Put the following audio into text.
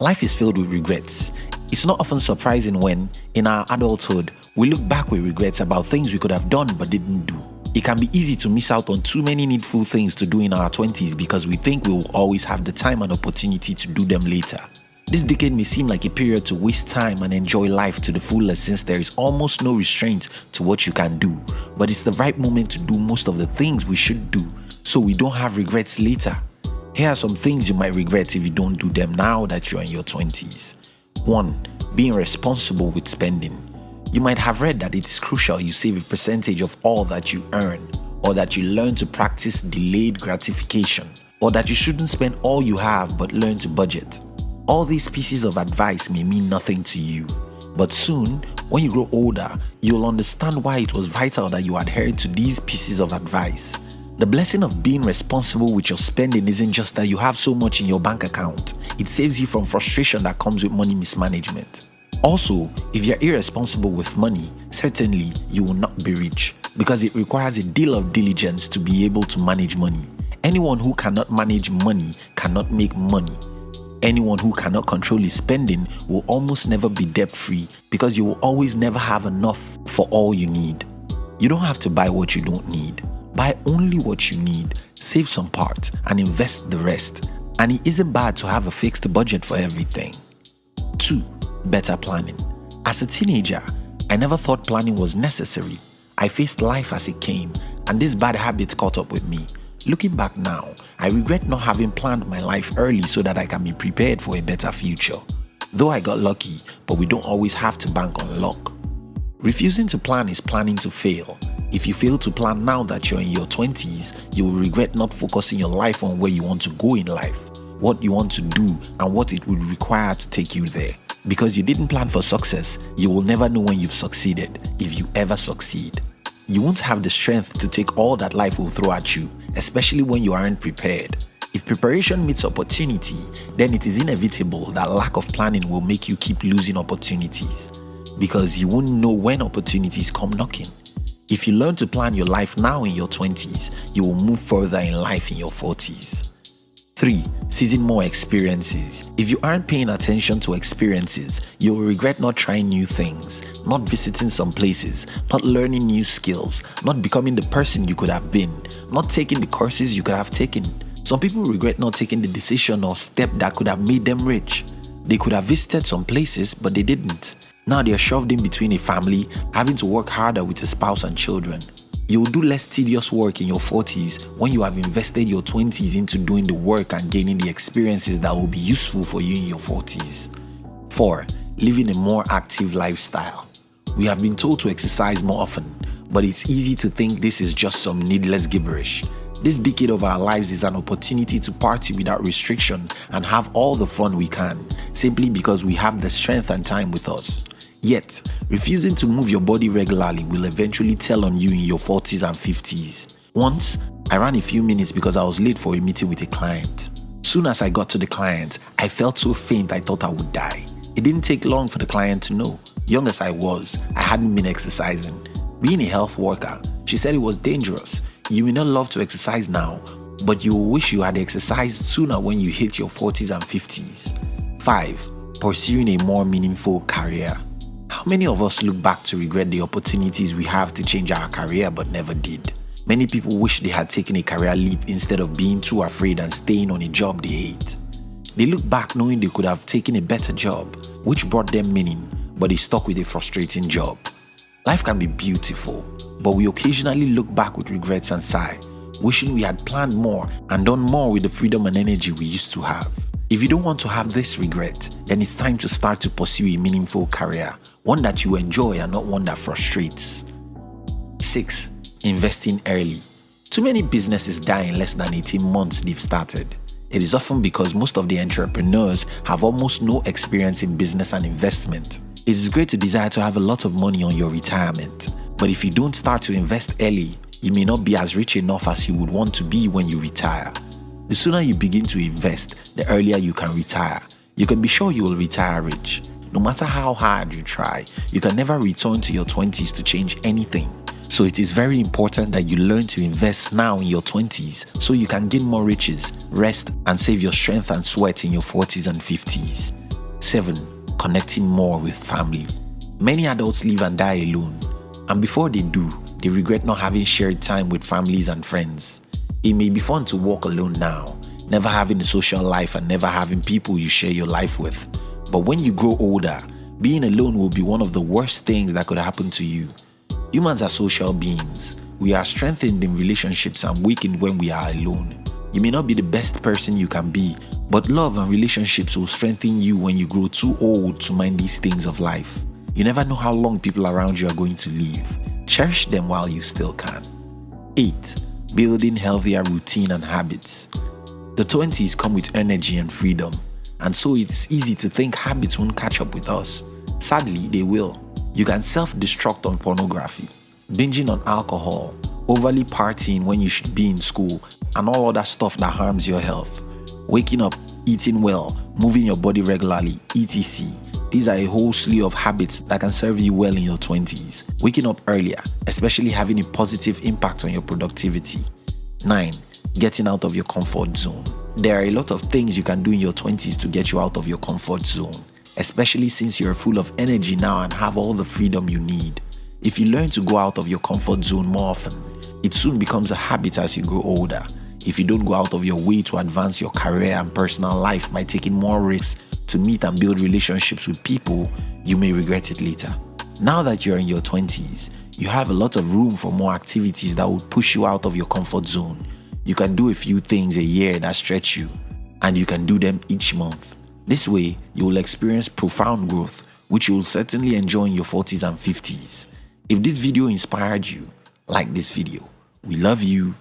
Life is filled with regrets. It's not often surprising when, in our adulthood, we look back with regrets about things we could have done but didn't do. It can be easy to miss out on too many needful things to do in our 20s because we think we will always have the time and opportunity to do them later. This decade may seem like a period to waste time and enjoy life to the fullest since there is almost no restraint to what you can do, but it's the right moment to do most of the things we should do so we don't have regrets later. Here are some things you might regret if you don't do them now that you're in your 20s. 1. Being responsible with spending. You might have read that it is crucial you save a percentage of all that you earn, or that you learn to practice delayed gratification, or that you shouldn't spend all you have but learn to budget. All these pieces of advice may mean nothing to you, but soon, when you grow older, you'll understand why it was vital that you adhered to these pieces of advice the blessing of being responsible with your spending isn't just that you have so much in your bank account, it saves you from frustration that comes with money mismanagement. Also, if you're irresponsible with money, certainly you will not be rich because it requires a deal of diligence to be able to manage money. Anyone who cannot manage money cannot make money. Anyone who cannot control his spending will almost never be debt free because you will always never have enough for all you need. You don't have to buy what you don't need. Buy only what you need, save some part, and invest the rest. And it isn't bad to have a fixed budget for everything. 2. Better planning. As a teenager, I never thought planning was necessary. I faced life as it came, and this bad habit caught up with me. Looking back now, I regret not having planned my life early so that I can be prepared for a better future. Though I got lucky, but we don't always have to bank on luck. Refusing to plan is planning to fail, if you fail to plan now that you're in your 20s, you will regret not focusing your life on where you want to go in life, what you want to do, and what it would require to take you there. Because you didn't plan for success, you will never know when you've succeeded, if you ever succeed. You won't have the strength to take all that life will throw at you, especially when you aren't prepared. If preparation meets opportunity, then it is inevitable that lack of planning will make you keep losing opportunities because you won't know when opportunities come knocking. If you learn to plan your life now in your 20s, you will move further in life in your 40s. 3. Seizing more experiences. If you aren't paying attention to experiences, you will regret not trying new things, not visiting some places, not learning new skills, not becoming the person you could have been, not taking the courses you could have taken. Some people regret not taking the decision or step that could have made them rich. They could have visited some places, but they didn't. Now they are shoved in between a family, having to work harder with a spouse and children. You will do less tedious work in your 40s when you have invested your 20s into doing the work and gaining the experiences that will be useful for you in your 40s. 4. Living a more active lifestyle. We have been told to exercise more often, but it's easy to think this is just some needless gibberish. This decade of our lives is an opportunity to party without restriction and have all the fun we can, simply because we have the strength and time with us. Yet, refusing to move your body regularly will eventually tell on you in your 40s and 50s. Once, I ran a few minutes because I was late for a meeting with a client. Soon as I got to the client, I felt so faint I thought I would die. It didn't take long for the client to know. Young as I was, I hadn't been exercising. Being a health worker, she said it was dangerous. You may not love to exercise now, but you will wish you had exercised sooner when you hit your 40s and 50s. 5. Pursuing a more meaningful career. Many of us look back to regret the opportunities we have to change our career but never did? Many people wish they had taken a career leap instead of being too afraid and staying on a job they hate. They look back knowing they could have taken a better job, which brought them meaning, but they stuck with a frustrating job. Life can be beautiful, but we occasionally look back with regrets and sigh, wishing we had planned more and done more with the freedom and energy we used to have. If you don't want to have this regret, then it's time to start to pursue a meaningful career, one that you enjoy and not one that frustrates. 6. Investing early. Too many businesses die in less than 18 months they've started. It is often because most of the entrepreneurs have almost no experience in business and investment. It is great to desire to have a lot of money on your retirement, but if you don't start to invest early, you may not be as rich enough as you would want to be when you retire. The sooner you begin to invest, the earlier you can retire. You can be sure you will retire rich. No matter how hard you try, you can never return to your 20s to change anything. So it is very important that you learn to invest now in your 20s so you can gain more riches, rest, and save your strength and sweat in your 40s and 50s. 7. Connecting more with family. Many adults live and die alone, and before they do, they regret not having shared time with families and friends. It may be fun to walk alone now, never having a social life and never having people you share your life with. But when you grow older, being alone will be one of the worst things that could happen to you. Humans are social beings. We are strengthened in relationships and weakened when we are alone. You may not be the best person you can be, but love and relationships will strengthen you when you grow too old to mind these things of life. You never know how long people around you are going to live. Cherish them while you still can. 8. Building healthier routine and habits. The 20s come with energy and freedom, and so it's easy to think habits won't catch up with us. Sadly, they will. You can self destruct on pornography, binging on alcohol, overly partying when you should be in school, and all other stuff that harms your health. Waking up, eating well, moving your body regularly, etc. These are a whole slew of habits that can serve you well in your 20s. Waking up earlier, especially having a positive impact on your productivity. 9. Getting out of your comfort zone. There are a lot of things you can do in your 20s to get you out of your comfort zone, especially since you're full of energy now and have all the freedom you need. If you learn to go out of your comfort zone more often, it soon becomes a habit as you grow older. If you don't go out of your way to advance your career and personal life by taking more risks to meet and build relationships with people, you may regret it later. Now that you're in your 20s, you have a lot of room for more activities that would push you out of your comfort zone. You can do a few things a year that stretch you, and you can do them each month. This way, you will experience profound growth, which you will certainly enjoy in your 40s and 50s. If this video inspired you, like this video. We love you